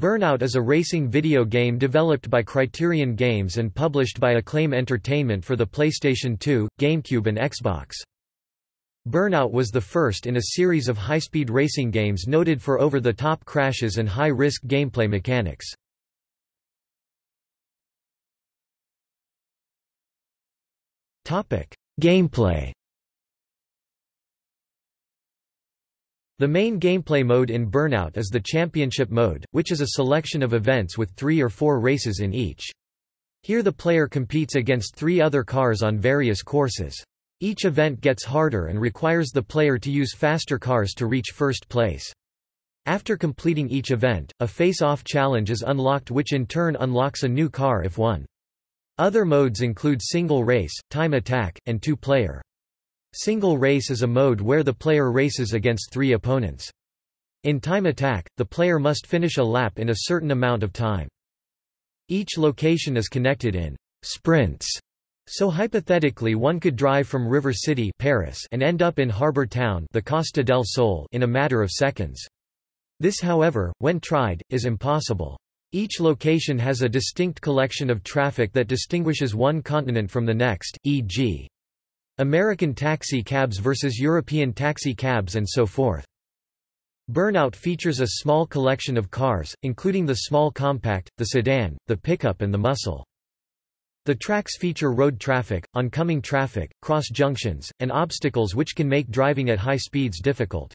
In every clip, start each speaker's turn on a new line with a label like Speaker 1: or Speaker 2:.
Speaker 1: Burnout is a racing video game developed by Criterion Games and published by Acclaim Entertainment for the PlayStation 2, GameCube and Xbox. Burnout was the first in a series of high-speed racing games noted for over-the-top crashes and high-risk gameplay mechanics. Gameplay The main gameplay mode in Burnout is the Championship mode, which is a selection of events with three or four races in each. Here the player competes against three other cars on various courses. Each event gets harder and requires the player to use faster cars to reach first place. After completing each event, a face-off challenge is unlocked which in turn unlocks a new car if won. Other modes include single race, time attack, and two-player. Single race is a mode where the player races against three opponents. In time attack, the player must finish a lap in a certain amount of time. Each location is connected in sprints, so hypothetically one could drive from River City Paris and end up in Harbor Town the Costa del Sol in a matter of seconds. This however, when tried, is impossible. Each location has a distinct collection of traffic that distinguishes one continent from the next, e.g. American taxi cabs versus European taxi cabs and so forth. Burnout features a small collection of cars, including the small compact, the sedan, the pickup and the muscle. The tracks feature road traffic, oncoming traffic, cross junctions, and obstacles which can make driving at high speeds difficult.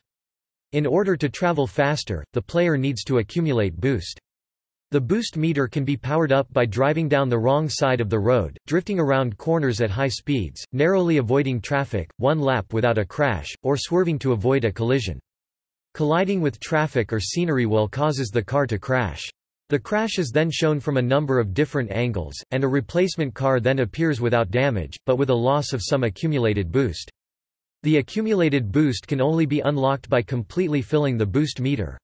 Speaker 1: In order to travel faster, the player needs to accumulate boost. The boost meter can be powered up by driving down the wrong side of the road, drifting around corners at high speeds, narrowly avoiding traffic, one lap without a crash, or swerving to avoid a collision. Colliding with traffic or scenery will causes the car to crash. The crash is then shown from a number of different angles, and a replacement car then appears without damage, but with a loss of some accumulated boost. The accumulated boost can only be unlocked by completely filling the boost meter.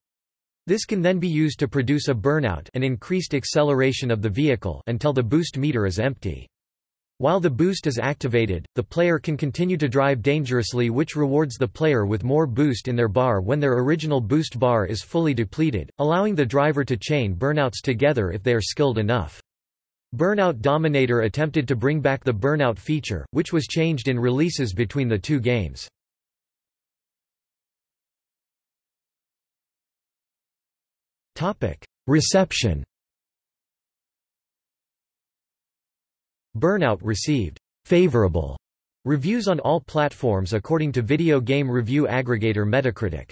Speaker 1: This can then be used to produce a burnout an increased acceleration of the vehicle until the boost meter is empty. While the boost is activated, the player can continue to drive dangerously which rewards the player with more boost in their bar when their original boost bar is fully depleted, allowing the driver to chain burnouts together if they are skilled enough. Burnout Dominator attempted to bring back the burnout feature, which was changed in releases between the two games. Reception. Burnout received. Favorable. Reviews on all platforms according to video game review aggregator Metacritic.